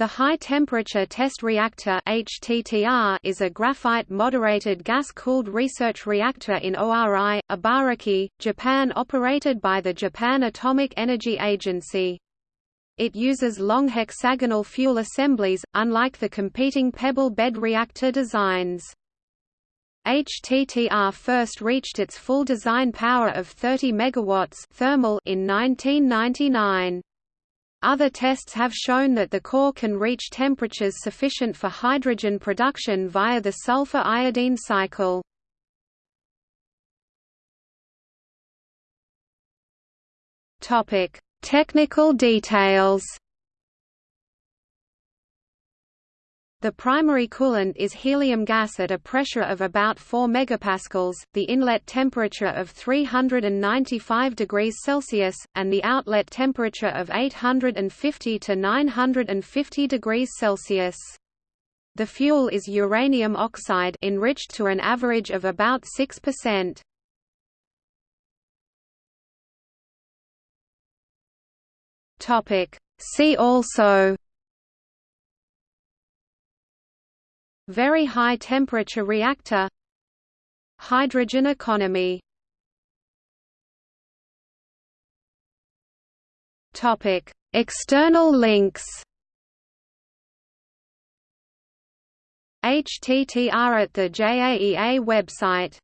The High-Temperature Test Reactor is a graphite-moderated gas-cooled research reactor in Oarai, Ibaraki, Japan operated by the Japan Atomic Energy Agency. It uses long hexagonal fuel assemblies, unlike the competing pebble bed reactor designs. HTTR first reached its full design power of 30 MW thermal in 1999. Other tests have shown that the core can reach temperatures sufficient for hydrogen production via the sulfur iodine cycle. Topic: Technical details. The primary coolant is helium gas at a pressure of about 4 megapascals, the inlet temperature of 395 degrees Celsius, and the outlet temperature of 850 to 950 degrees Celsius. The fuel is uranium oxide enriched to an average of about 6%. Topic: See also Very high temperature reactor. Hydrogen economy. External links. HTTR at the JAEA website